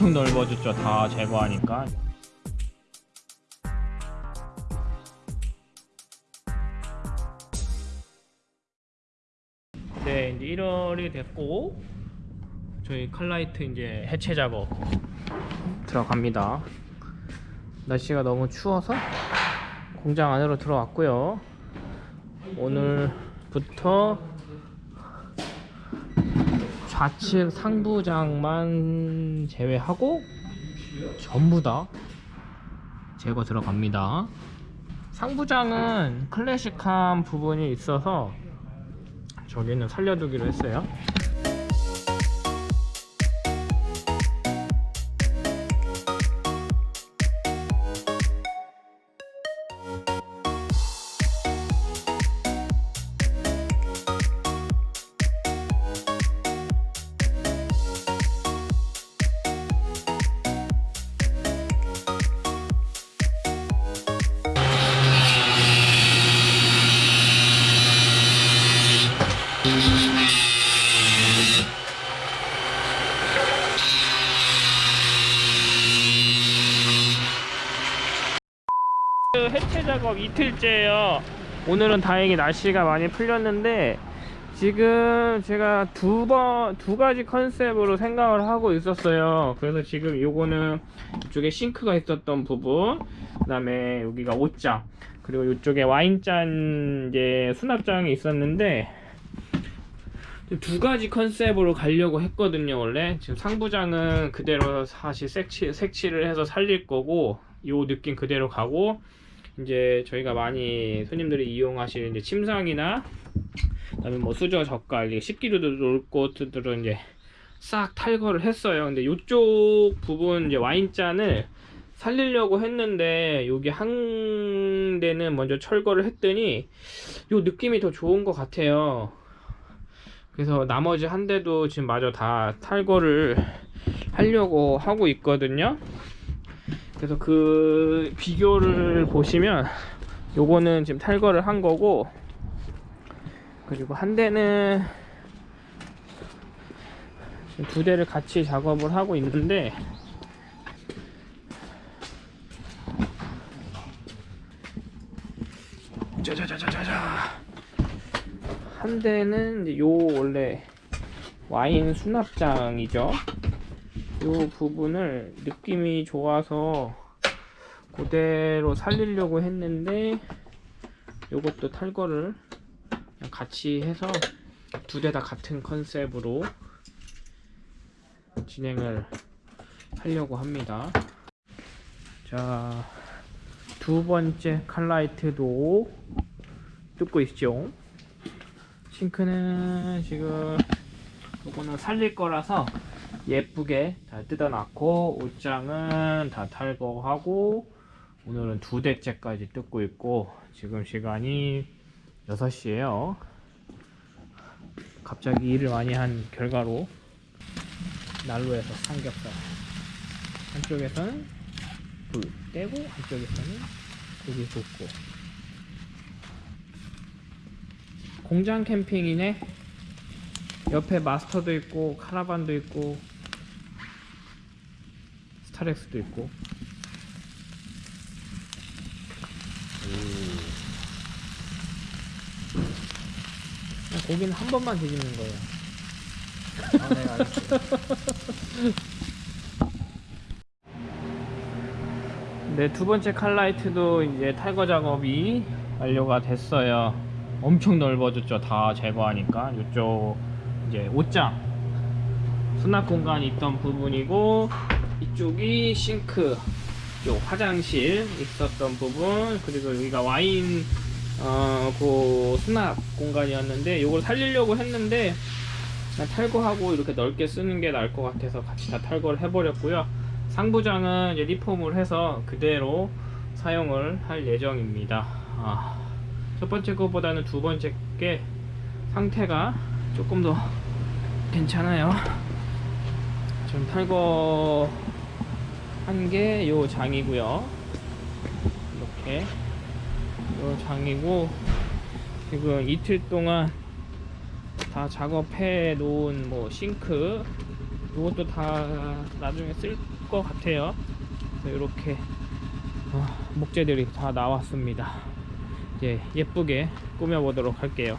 엄청 넓어졌죠. 다 제거하니까. 네 이제 1월이 됐고 저희 칼라이트 이제 해체 작업 들어갑니다. 날씨가 너무 추워서 공장 안으로 들어왔고요. 오늘부터 좌측 상부장만 제외하고 전부 다 제거 들어갑니다. 상부장은 클래식한 부분이 있어서 저기는 살려두기로 했어요 해체 작업 이틀째예요. 오늘은 다행히 날씨가 많이 풀렸는데 지금 제가 두 번 두 가지 컨셉으로 생각을 하고 있었어요. 그래서 지금 요거는 이쪽에 싱크가 있었던 부분 그 다음에 여기가 옷장 그리고 이쪽에 와인잔 이제 수납장이 있었는데 두 가지 컨셉으로 가려고 했거든요 원래. 지금 상부장은 그대로 사실 색칠, 색칠을 해서 살릴 거고 요 느낌 그대로 가고 이제 저희가 많이 손님들이 이용하시는 이제 침상이나 그다음에 뭐 수저 젓갈 식기류도 놓을 곳들은 이제 싹 탈거를 했어요. 근데 이쪽 부분 이제 와인잔을 살리려고 했는데 여기 한 대는 먼저 철거를 했더니 요 느낌이 더 좋은 것 같아요. 그래서 나머지 한 대도 지금 마저 다 탈거를 하려고 하고 있거든요 그래서 그 비교를 보시면 요거는 지금 탈거를 한 거고 그리고 한 대는 두 대를 같이 작업을 하고 있는데 짜자자자자자. 한 대는 이제 요 원래 와인 수납장이죠 요 부분을 느낌이 좋아서 그대로 살리려고 했는데 요것도 탈거를 같이 해서 두 대 다 같은 컨셉으로 진행을 하려고 합니다. 자 두 번째 칼라이트도 뜯고 있죠. 싱크는 지금 요거는 살릴 거라서 예쁘게 잘 뜯어놨고 옷장은 다 탈거하고 오늘은 두 대째까지 뜯고 있고 지금 시간이 6시에요. 갑자기 일을 많이 한 결과로 난로에서 삼겹살. 한쪽에서는 불 떼고 한쪽에서는 고기 굽고. 공장 캠핑이네. 옆에 마스터도 있고 카라반도 있고 스타렉스도 있고 그냥 고기는 한 번만 뒤집는 거예요 아, 네, 알겠습니다. 네, 두 번째 칼라이트도 이제 탈거 작업이 완료가 됐어요. 엄청 넓어졌죠. 다 제거하니까. 이쪽 이제 옷장 수납 공간이 있던 부분이고 이쪽이 싱크 쪽 화장실 있었던 부분 그리고 여기가 와인 어, 그 수납 공간이었는데 이걸 살리려고 했는데 탈거하고 이렇게 넓게 쓰는 게 나을 것 같아서 같이 다 탈거를 해버렸고요. 상부장은 이제 리폼을 해서 그대로 사용을 할 예정입니다. 아, 첫 번째 것보다는 두 번째 게 상태가 조금 더 괜찮아요. 지금 탈거 한게요 장이고요. 이렇게 요 장이고 지금 이틀 동안 다 작업해 놓은 뭐 싱크 이것도 다 나중에 쓸 것 같아요. 이렇게 목재들이 다 나왔습니다. 이제 예쁘게 꾸며보도록 할게요.